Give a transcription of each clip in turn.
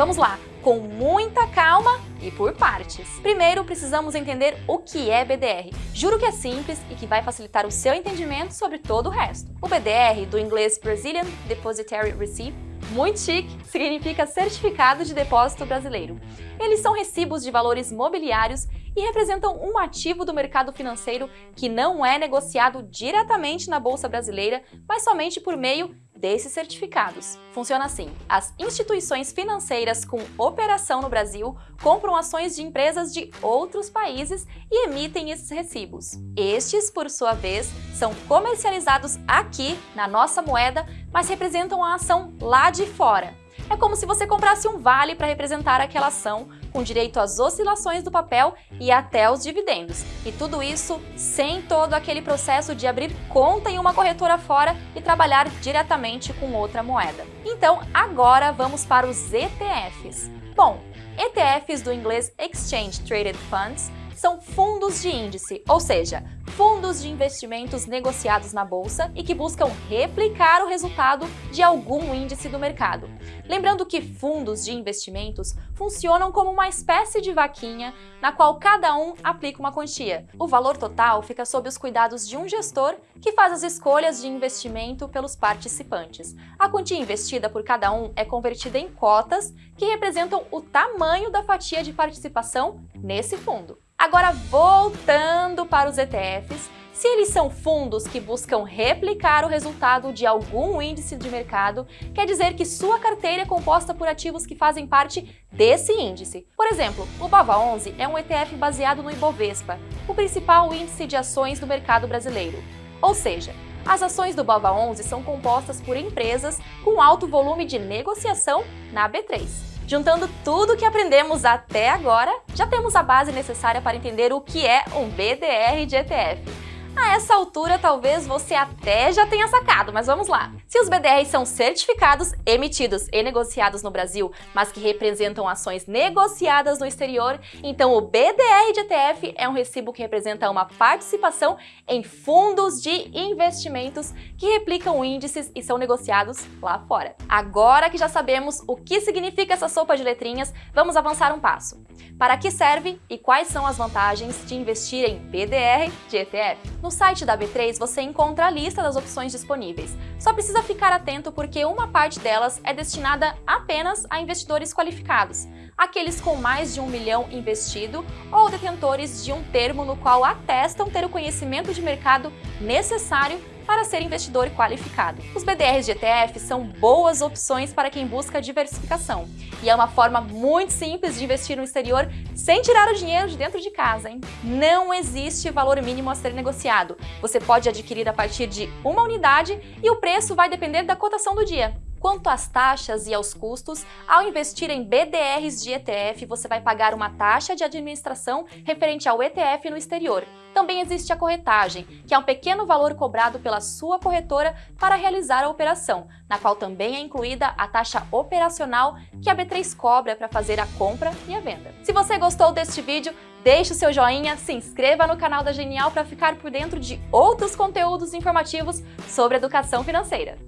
Vamos lá, com muita calma e por partes. Primeiro, precisamos entender o que é BDR. Juro que é simples e que vai facilitar o seu entendimento sobre todo o resto. O BDR, do inglês Brazilian Depositary Receipt, muito chique, significa Certificado de Depósito Brasileiro. Eles são recibos de valores mobiliários e representam um ativo do mercado financeiro que não é negociado diretamente na Bolsa Brasileira, mas somente por meio desses certificados. Funciona assim, as instituições financeiras com operação no Brasil compram ações de empresas de outros países e emitem esses recibos. Estes, por sua vez, são comercializados aqui, na nossa moeda, mas representam a ação lá de fora. É como se você comprasse um vale para representar aquela ação, com direito às oscilações do papel e até os dividendos. E tudo isso sem todo aquele processo de abrir conta em uma corretora fora e trabalhar diretamente com outra moeda. Então, agora vamos para os ETFs. Bom, ETFs do inglês Exchange Traded Funds são fundos de índice, ou seja, fundos de investimentos negociados na bolsa e que buscam replicar o resultado de algum índice do mercado. Lembrando que fundos de investimentos funcionam como uma espécie de vaquinha na qual cada um aplica uma quantia. O valor total fica sob os cuidados de um gestor que faz as escolhas de investimento pelos participantes. A quantia investida por cada um é convertida em cotas que representam o tamanho da fatia de participação nesse fundo. Agora, voltando para os ETFs, se eles são fundos que buscam replicar o resultado de algum índice de mercado, quer dizer que sua carteira é composta por ativos que fazem parte desse índice. Por exemplo, o BAVA11 é um ETF baseado no Ibovespa, o principal índice de ações do mercado brasileiro. Ou seja, as ações do BAVA11 são compostas por empresas com alto volume de negociação na B3. Juntando tudo que aprendemos até agora, já temos a base necessária para entender o que é um BDR de ETF. A essa altura, talvez você até já tenha sacado, mas vamos lá. Se os BDRs são certificados, emitidos e negociados no Brasil, mas que representam ações negociadas no exterior, então o BDR de ETF é um recibo que representa uma participação em fundos de investimentos que replicam índices e são negociados lá fora. Agora que já sabemos o que significa essa sopa de letrinhas, vamos avançar um passo. Para que serve e quais são as vantagens de investir em BDR de ETF? No site da B3 você encontra a lista das opções disponíveis. Só precisa ficar atento porque uma parte delas é destinada apenas a investidores qualificados, aqueles com mais de um milhão investido ou detentores de um termo no qual atestam ter o conhecimento de mercado necessário para ser investidor qualificado. Os BDRs de ETF são boas opções para quem busca diversificação e é uma forma muito simples de investir no exterior sem tirar o dinheiro de dentro de casa. Hein? Não existe valor mínimo a ser negociado. Você pode adquirir a partir de uma unidade e o preço vai depender da cotação do dia. Quanto às taxas e aos custos, ao investir em BDRs de ETF, você vai pagar uma taxa de administração referente ao ETF no exterior. Também existe a corretagem, que é um pequeno valor cobrado pela sua corretora para realizar a operação, na qual também é incluída a taxa operacional que a B3 cobra para fazer a compra e a venda. Se você gostou deste vídeo, deixe o seu joinha, se inscreva no canal da Genial para ficar por dentro de outros conteúdos informativos sobre educação financeira.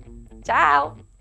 Tchau!